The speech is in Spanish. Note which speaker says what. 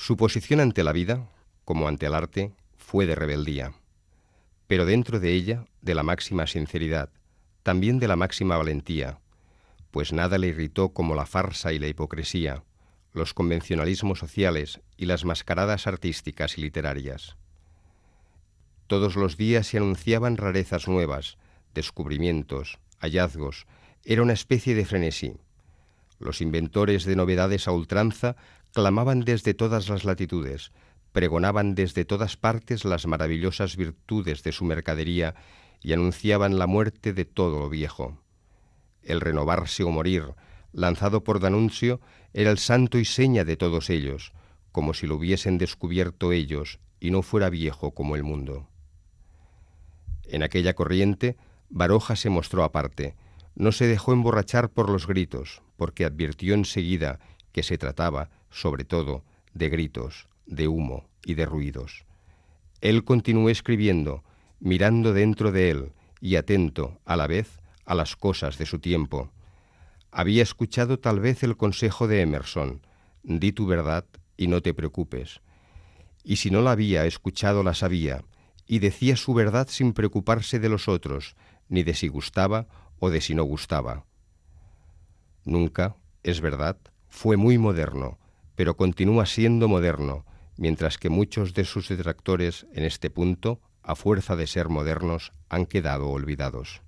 Speaker 1: Su posición ante la vida, como ante el arte, fue de rebeldía, pero dentro de ella de la máxima sinceridad, también de la máxima valentía, pues nada le irritó como la farsa y la hipocresía, los convencionalismos sociales y las mascaradas artísticas y literarias. Todos los días se anunciaban rarezas nuevas, descubrimientos, hallazgos, era una especie de frenesí. Los inventores de novedades a ultranza clamaban desde todas las latitudes, pregonaban desde todas partes las maravillosas virtudes de su mercadería y anunciaban la muerte de todo lo viejo. El renovarse o morir, lanzado por Danuncio, era el santo y seña de todos ellos, como si lo hubiesen descubierto ellos y no fuera viejo como el mundo. En aquella corriente, Baroja se mostró aparte, no se dejó emborrachar por los gritos, porque advirtió enseguida que se trataba, sobre todo, de gritos, de humo y de ruidos. Él continuó escribiendo, mirando dentro de él y atento, a la vez, a las cosas de su tiempo. Había escuchado tal vez el consejo de Emerson, di tu verdad y no te preocupes. Y si no la había escuchado, la sabía, y decía su verdad sin preocuparse de los otros, ni de si gustaba o de si no gustaba. Nunca, es verdad, fue muy moderno, pero continúa siendo moderno, mientras que muchos de sus detractores en este punto, a fuerza de ser modernos, han quedado olvidados.